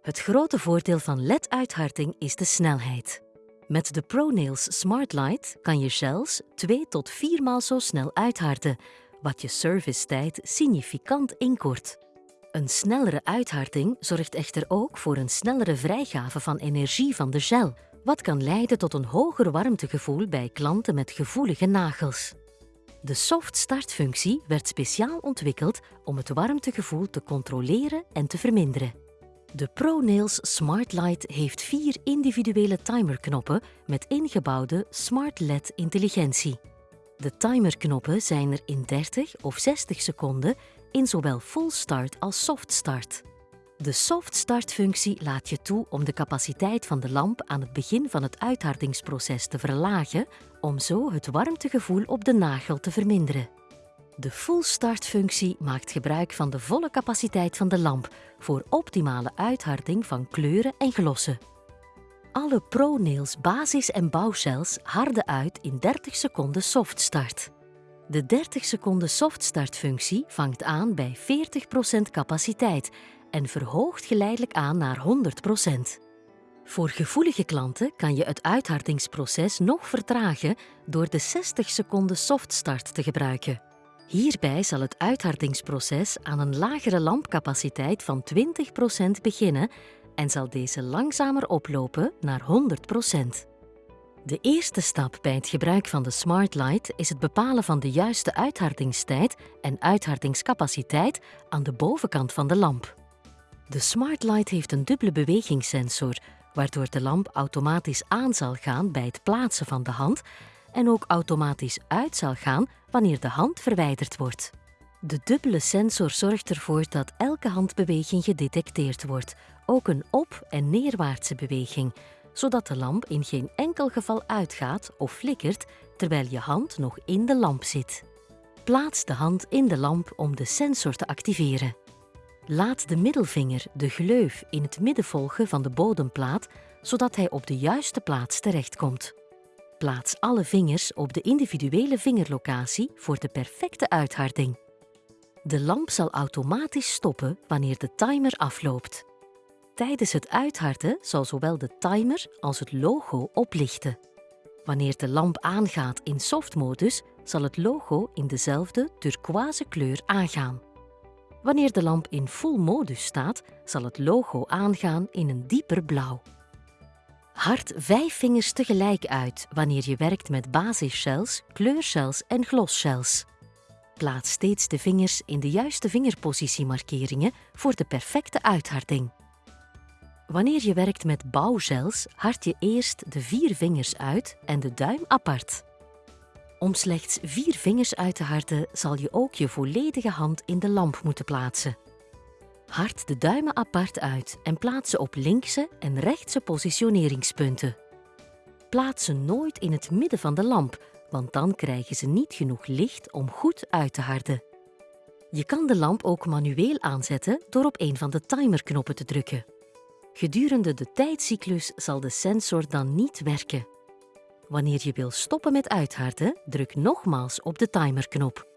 Het grote voordeel van LED-uitharting is de snelheid. Met de ProNails Smart Light kan je gels 2 tot 4 maal zo snel uitharden, wat je servicetijd significant inkort. Een snellere uitharting zorgt echter ook voor een snellere vrijgave van energie van de gel, wat kan leiden tot een hoger warmtegevoel bij klanten met gevoelige nagels. De soft start functie werd speciaal ontwikkeld om het warmtegevoel te controleren en te verminderen. De ProNails Smart Light heeft vier individuele timerknoppen met ingebouwde Smart LED intelligentie. De timerknoppen zijn er in 30 of 60 seconden in zowel full start als soft start. De soft start functie laat je toe om de capaciteit van de lamp aan het begin van het uithardingsproces te verlagen om zo het warmtegevoel op de nagel te verminderen. De full start functie maakt gebruik van de volle capaciteit van de lamp voor optimale uitharding van kleuren en glossen. Alle ProNails basis- en bouwcells harden uit in 30 seconden soft start. De 30 seconden soft start functie vangt aan bij 40% capaciteit en verhoogt geleidelijk aan naar 100%. Voor gevoelige klanten kan je het uithardingsproces nog vertragen door de 60 seconden soft start te gebruiken. Hierbij zal het uithardingsproces aan een lagere lampcapaciteit van 20% beginnen en zal deze langzamer oplopen naar 100%. De eerste stap bij het gebruik van de Smart Light is het bepalen van de juiste uithardingstijd en uithardingscapaciteit aan de bovenkant van de lamp. De Smart Light heeft een dubbele bewegingssensor, waardoor de lamp automatisch aan zal gaan bij het plaatsen van de hand en ook automatisch uit zal gaan wanneer de hand verwijderd wordt. De dubbele sensor zorgt ervoor dat elke handbeweging gedetecteerd wordt, ook een op- en neerwaartse beweging, zodat de lamp in geen enkel geval uitgaat of flikkert terwijl je hand nog in de lamp zit. Plaats de hand in de lamp om de sensor te activeren. Laat de middelvinger de gleuf in het midden volgen van de bodemplaat, zodat hij op de juiste plaats terechtkomt. Plaats alle vingers op de individuele vingerlocatie voor de perfecte uitharding. De lamp zal automatisch stoppen wanneer de timer afloopt. Tijdens het uitharden zal zowel de timer als het logo oplichten. Wanneer de lamp aangaat in softmodus, zal het logo in dezelfde turquoise kleur aangaan. Wanneer de lamp in full modus staat, zal het logo aangaan in een dieper blauw. Hard vijf vingers tegelijk uit wanneer je werkt met basisshells, kleurshells en glosshells. Plaats steeds de vingers in de juiste vingerpositiemarkeringen voor de perfecte uitharding. Wanneer je werkt met bouwgels, hard je eerst de vier vingers uit en de duim apart. Om slechts vier vingers uit te harden, zal je ook je volledige hand in de lamp moeten plaatsen. Hard de duimen apart uit en plaats ze op linkse en rechtse positioneringspunten. Plaats ze nooit in het midden van de lamp, want dan krijgen ze niet genoeg licht om goed uit te harden. Je kan de lamp ook manueel aanzetten door op een van de timerknoppen te drukken. Gedurende de tijdcyclus zal de sensor dan niet werken. Wanneer je wil stoppen met uitharden, druk nogmaals op de timerknop.